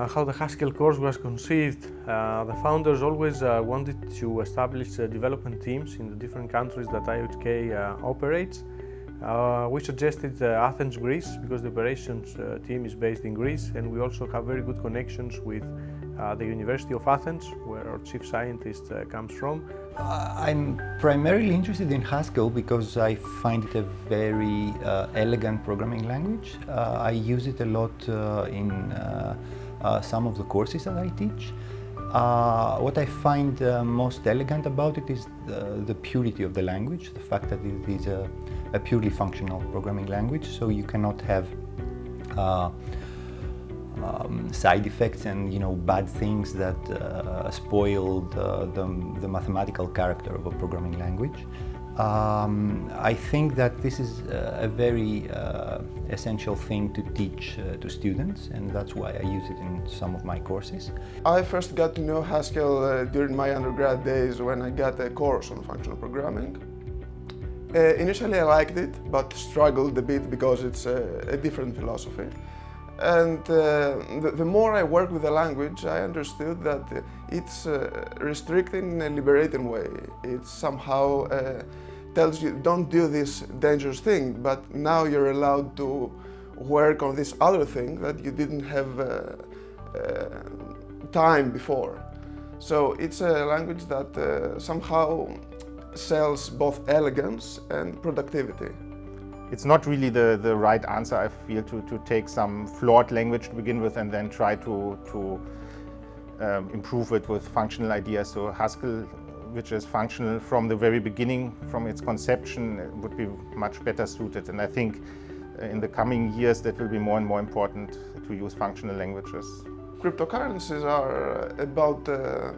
Uh, how the Haskell course was conceived, uh, the founders always uh, wanted to establish uh, development teams in the different countries that IOHK uh, operates. Uh, we suggested Athens, Greece, because the operations team is based in Greece and we also have very good connections with the University of Athens, where our chief scientist comes from. I'm primarily interested in Haskell because I find it a very elegant programming language. I use it a lot in uh, some of the courses that I teach. Uh, what I find uh, most elegant about it is the, the, purity of the language, the fact that it is a, a purely functional programming language, so you cannot have uh, um, side effects and you know bad things that uh, spoil the, the, the, mathematical character of a programming language. Um, I think that this is a very uh, essential thing to teach uh, to students and that's why I use it in some of my courses. I first got to know Haskell uh, during my undergrad days when I got a course on functional programming. Uh, initially I liked it but struggled a bit because it's a, a different philosophy. And uh, the, the, more I worked with the language, I understood that it's uh, restricted in a liberating way. It somehow uh, tells you, don't do this dangerous thing, but now you're allowed to work on this other thing that you didn't have uh, uh, time before. So it's a language that uh, somehow sells both elegance and productivity. It's not really the, the right answer, I feel, to, to take some flawed language to begin with and then try to, to um, improve it with functional ideas. So Haskell, which is functional from the very beginning, from its conception, would be much better suited. And I think uh, in the coming years that will be more and more important to use functional languages. Cryptocurrencies are about, uh,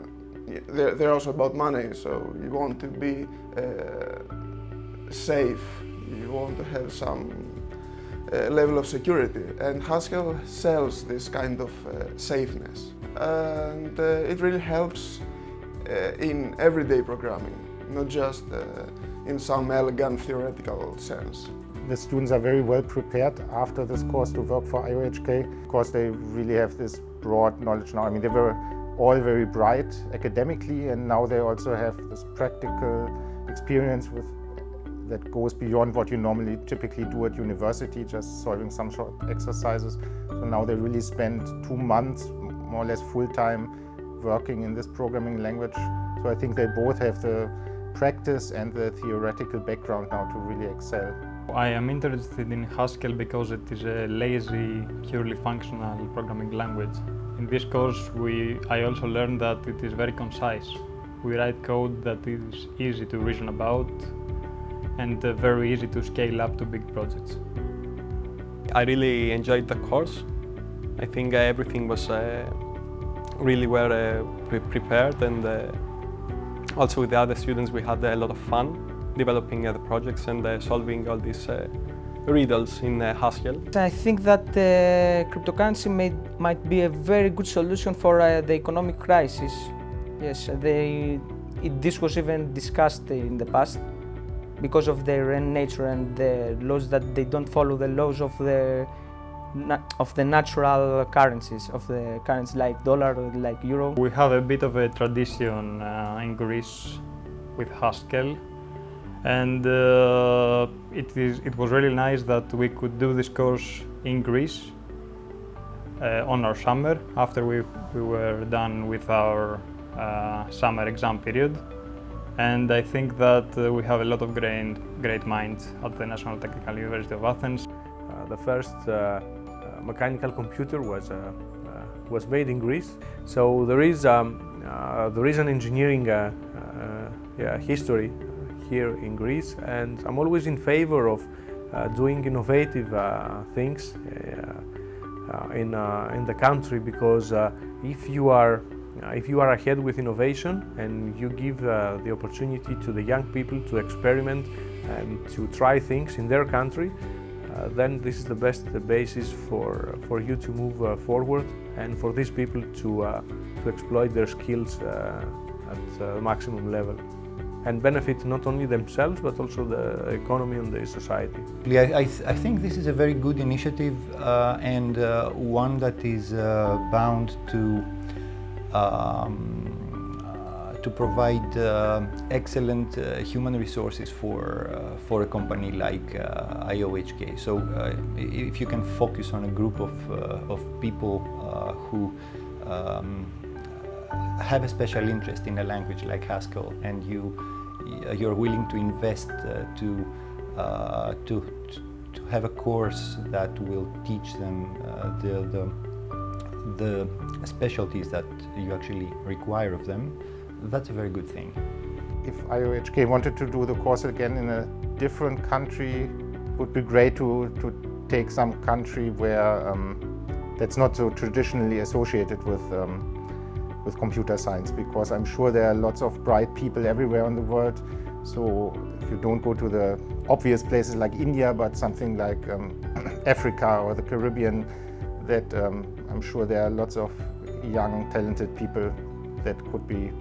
they're, they're also about money, so you want to be uh, safe want to have some uh, level of security and Haskell sells this kind of uh, safeness and uh, it really helps uh, in everyday programming not just uh, in some elegant theoretical sense. The students are very well prepared after this course to work for IOHK because they really have this broad knowledge now. I mean they were all very bright academically and now they also have this practical experience with that goes beyond what you normally typically do at university, just solving some short exercises. So now they really spend two months, more or less full-time, working in this programming language. So I think they both have the practice and the theoretical background now to really excel. I am interested in Haskell because it is a lazy, purely functional programming language. In this course, we, I also learned that it is very concise. We write code that is easy to reason about, and uh, very easy to scale up to big projects. I really enjoyed the course. I think uh, everything was uh, really well uh, pre prepared and uh, also with the other students we had a lot of fun developing the projects and solving all these riddles in Haskell. I think that cryptocurrency may, might be a very good solution for the economic crisis. Yes, they, it, this was even discussed in the past because of their nature and the laws that they don't follow the laws of the of the natural currencies of the currencies like dollar like euro. We have a bit of a tradition uh, in Greece with Haskell and uh, it, is, it was really nice that we could do this course in Greece uh, on our summer after we, we were done with our uh, summer exam period and I think that uh, we have a lot of great, great minds at the National Technical University of Athens. Uh, the first uh, uh mechanical computer was, uh, uh, was made in Greece, so there is, um, there is an engineering yeah, history here in Greece and I'm always in favor of doing innovative things in, in the country because if you are if you are ahead with innovation and you give uh, the opportunity to the young people to experiment and to try things in their country, uh, then this is the best the basis for, for you to move uh, forward and for these people to, uh, to exploit their skills uh, at the maximum level. and benefit not only themselves but also the economy and the society. I, I, th I think this is a very good initiative uh, and uh, one that is uh, bound to um, uh, to provide uh, excellent uh, human resources for for a company like IOHK. So if you can focus on a group of of people who um, have a special interest in a language like Haskell and you you're willing to invest to, to to have a course that will teach them uh, the, the the specialties that you actually require of them, that's a very good thing. If IOHK wanted to do the course again in a different country, it would be great to, to take some country where um, that's not so traditionally associated with, um, with computer science because I'm sure there are lots of bright people everywhere in the world. So if you don't go to the obvious places like India, but something like um, Africa or the Caribbean, that um, I'm sure there are lots of young, talented people that could be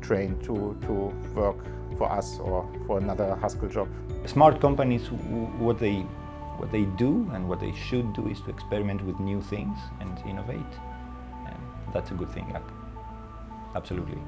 trained to, to work for us or for another Haskell job. Smart companies, what they, what they do and what they should do is to experiment with new things and innovate. And that's a good thing, absolutely.